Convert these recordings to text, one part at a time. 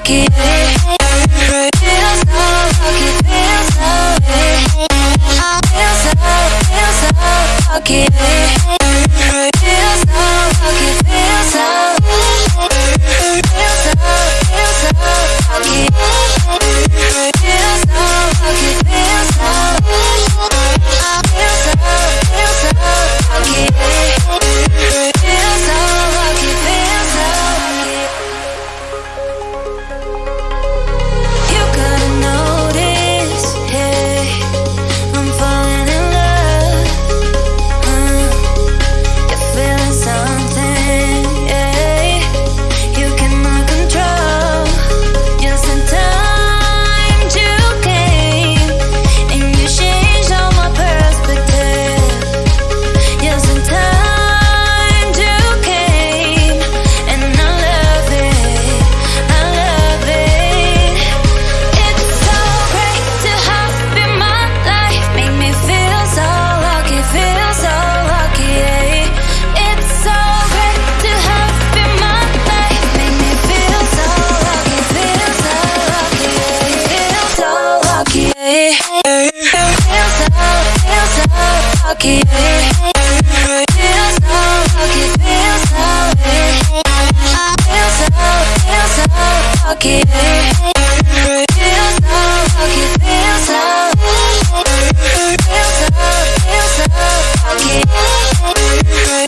lucky. So lucky, so lucky. So, so lucky. lucky. Feels so lucky, feels so so, so lucky. Feels so lucky, feels so so, so lucky.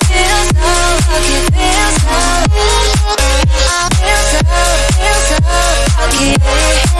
Feels so lucky, feels so so, so lucky.